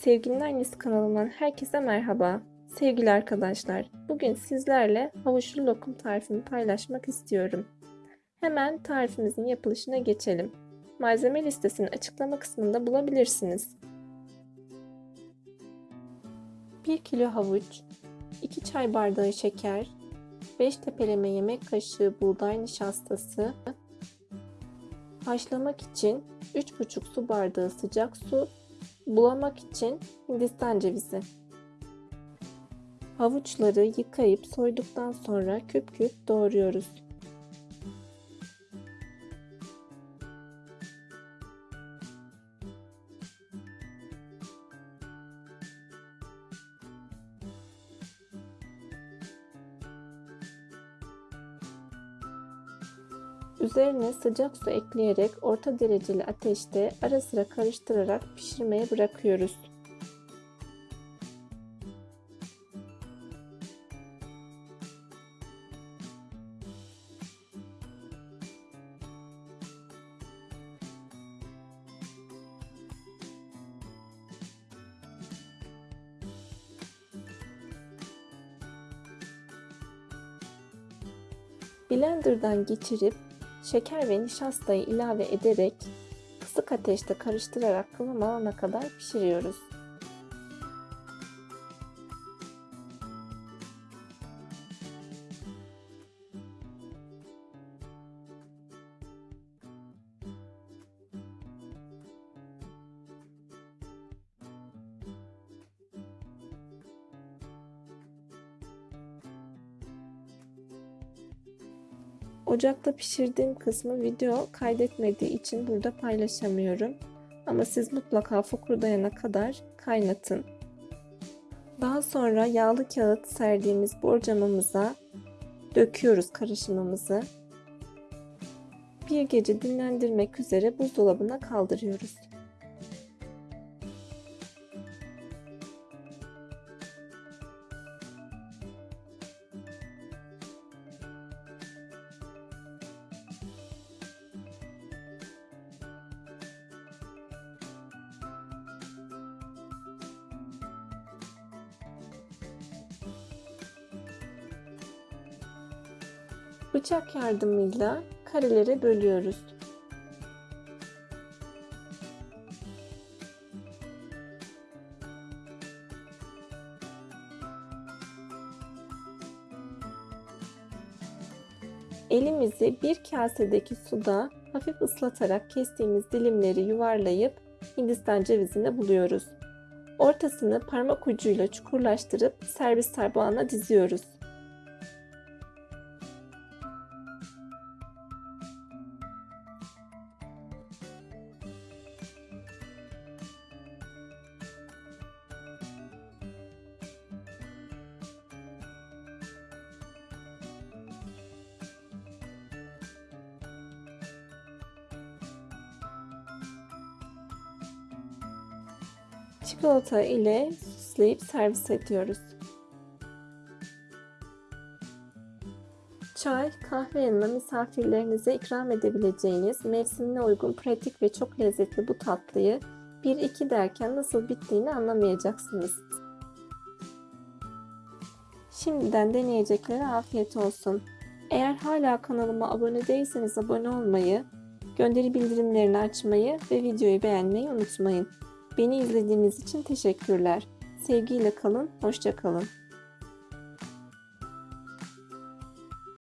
Sevginin Annesi kanalından herkese merhaba. Sevgili arkadaşlar, bugün sizlerle havuçlu lokum tarifimi paylaşmak istiyorum. Hemen tarifimizin yapılışına geçelim. Malzeme listesini açıklama kısmında bulabilirsiniz. 1 kilo havuç, 2 çay bardağı şeker, 5 tepeleme yemek kaşığı buğday nişastası, haşlamak için 3,5 su bardağı sıcak su Bulamak için Hindistan cevizi. Havuçları yıkayıp soyduktan sonra küp küp doğruyoruz. Üzerine sıcak su ekleyerek orta dereceli ateşte ara sıra karıştırarak pişirmeye bırakıyoruz. Blender'dan geçirip Şeker ve nişastayı ilave ederek kısık ateşte karıştırarak kıvam alana kadar pişiriyoruz. Ocakta pişirdiğim kısmı video kaydetmediği için burada paylaşamıyorum. Ama siz mutlaka fokurdayana kadar kaynatın. Daha sonra yağlı kağıt serdiğimiz borcamımıza döküyoruz karışımımızı. Bir gece dinlendirmek üzere buzdolabına kaldırıyoruz. Bıçak yardımıyla karelere bölüyoruz. Elimizi bir kasedeki suda hafif ıslatarak kestiğimiz dilimleri yuvarlayıp Hindistan cevizine buluyoruz. Ortasını parmak ucuyla çukurlaştırıp servis tabağına diziyoruz. Çikolata ile süsleyip servis ediyoruz. Çay, kahve yanına misafirlerinize ikram edebileceğiniz mevsimine uygun pratik ve çok lezzetli bu tatlıyı 1-2 derken nasıl bittiğini anlamayacaksınız. Şimdiden deneyeceklere afiyet olsun. Eğer hala kanalıma abone değilseniz abone olmayı, gönderi bildirimlerini açmayı ve videoyu beğenmeyi unutmayın. Beni izlediğiniz için teşekkürler. Sevgiyle kalın, hoşça kalın.